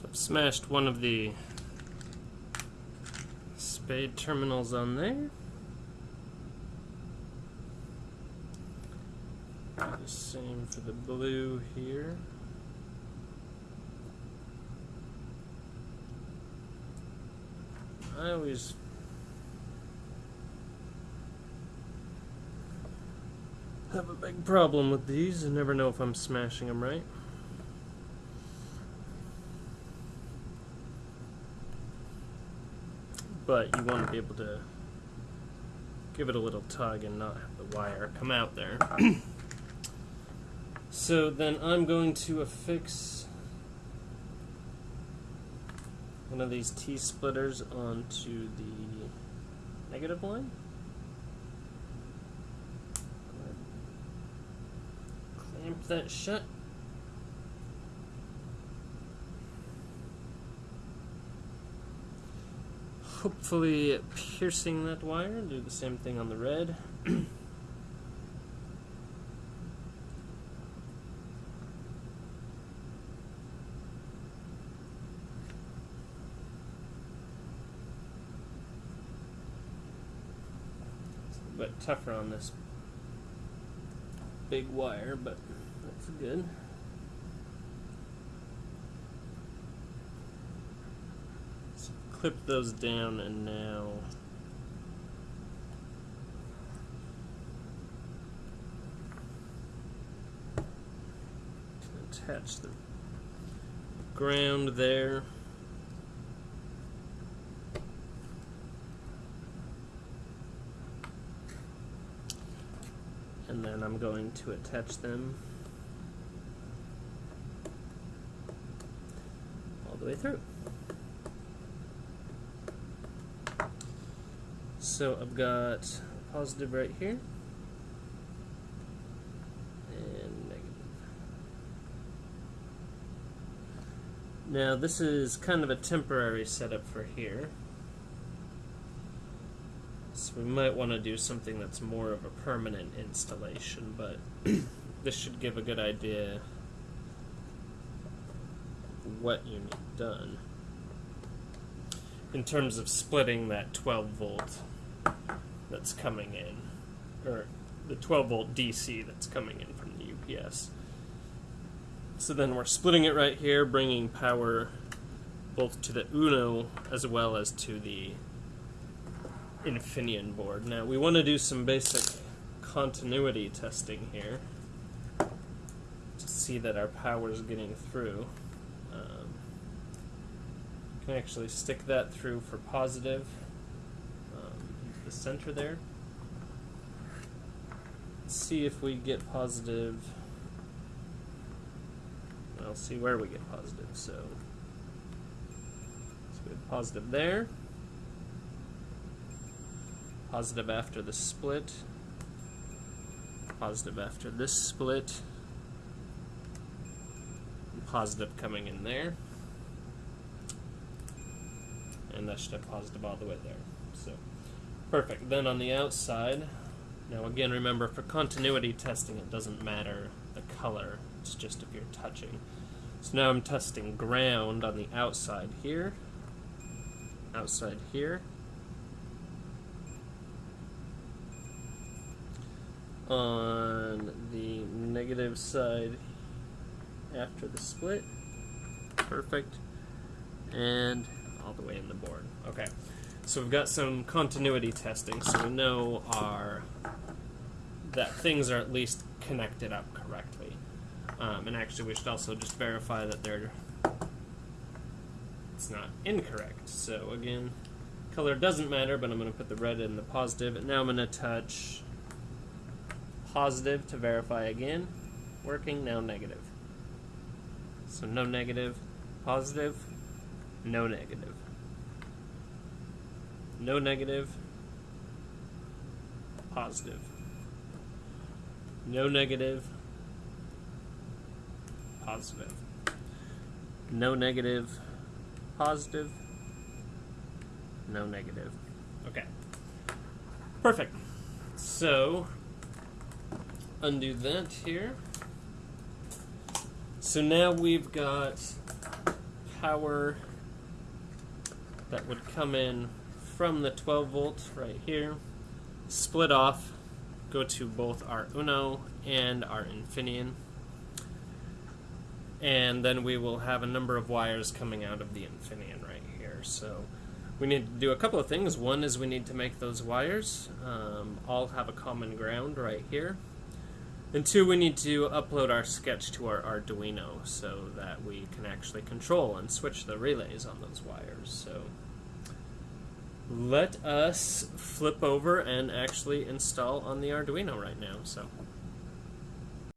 So I've smashed one of the spade terminals on there. The same for the blue here. I always have a big problem with these. I never know if I'm smashing them right. But you want to be able to give it a little tug and not have the wire come out there. so then I'm going to affix one of these T-splitters onto the negative line. Clamp that shut. Hopefully piercing that wire. Do the same thing on the red. A bit tougher on this big wire, but that's good. So clip those down and now attach the ground there. and then I'm going to attach them all the way through. So I've got positive right here and negative. Now this is kind of a temporary setup for here. So we might want to do something that's more of a permanent installation, but this should give a good idea what you need done in terms of splitting that 12 volt that's coming in, or the 12 volt DC that's coming in from the UPS. So then we're splitting it right here, bringing power both to the Uno as well as to the Infineon board. Now we want to do some basic continuity testing here to see that our power is getting through. Can actually stick that through for positive um, the center there. Let's see if we get positive. I'll see where we get positive. So, so we have positive there positive after the split, positive after this split, positive coming in there, and that should have positive all the way there. So, perfect. Then on the outside, now again remember for continuity testing it doesn't matter the color, it's just if you're touching. So now I'm testing ground on the outside here, outside here, on the negative side after the split. Perfect. And all the way in the board. Okay. So we've got some continuity testing, so we know our that things are at least connected up correctly. Um, and actually, we should also just verify that they're it's not incorrect. So again, color doesn't matter, but I'm going to put the red in the positive. And now I'm going to touch positive to verify again. Working, now negative. So no negative, positive, no negative. No negative. positive. No negative. positive. No negative, positive, no negative. Okay. Perfect. So, undo that here. So now we've got power that would come in from the 12 volt right here, split off, go to both our Uno and our Infineon. And then we will have a number of wires coming out of the Infineon right here. So we need to do a couple of things. One is we need to make those wires um, all have a common ground right here. And two, we need to upload our sketch to our Arduino so that we can actually control and switch the relays on those wires. So let us flip over and actually install on the Arduino right now. So.